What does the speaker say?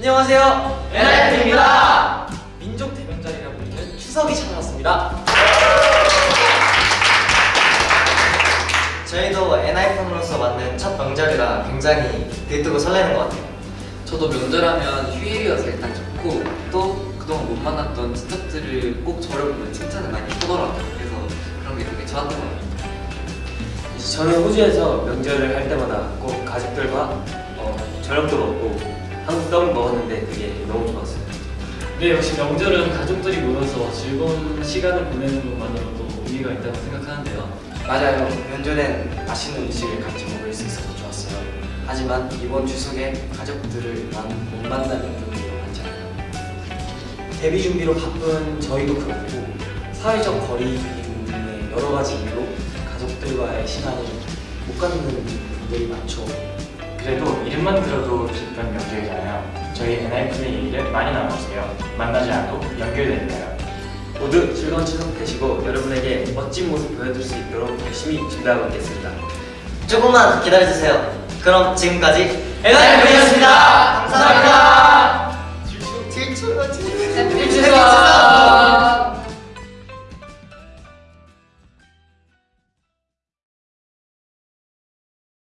안녕하세요. NIF입니다. 민족 대명절이라고 불리는 추석이 찾아왔습니다. 저희도 NIF으로서 만든 첫 명절이라 굉장히 들뜨고 설레는 것 같아요. 저도 명절하면 휴일이어서 일단 좋고 또 그동안 못 만났던 친척들을 꼭 저를 보면 칭찬을 많이 하더라고요. 그래서 그런 게 되게 좋았던 것 같아요. 저는 호주에서 명절을 할 때마다 꼭 가족들과 어, 저녁도 먹고 한국 떡을 먹었는데 그게 너무 좋았어요. 네, 역시 명절은 가족들이 모여서 즐거운 시간을 보내는 것만으로도 의미가 있다고 생각하는데요. 맞아요. 명절엔 맛있는 음식을 같이 먹을 수 있어서 좋았어요. 하지만 이번 추석에 가족들을 만- 못 만나는 분들이 많잖아요. 데뷔 준비로 바쁜 저희도 그렇고 사회적 거리 등의 여러 가지 이유로 가족들과의 시간을 못 갖는 분들이 많죠. 그래도 이름만 들어도 기쁜 명절이잖아요. 저희 NIF의 얘기를 많이 나눠주세요. 만나지 않아도 연결되니까요. 모두 즐거운 추석 되시고 여러분에게 멋진 모습 보여줄 수 있도록 열심히 준비하고 있겠습니다. 조금만 기다려주세요. 그럼 지금까지 NIF였습니다. 감사합니다.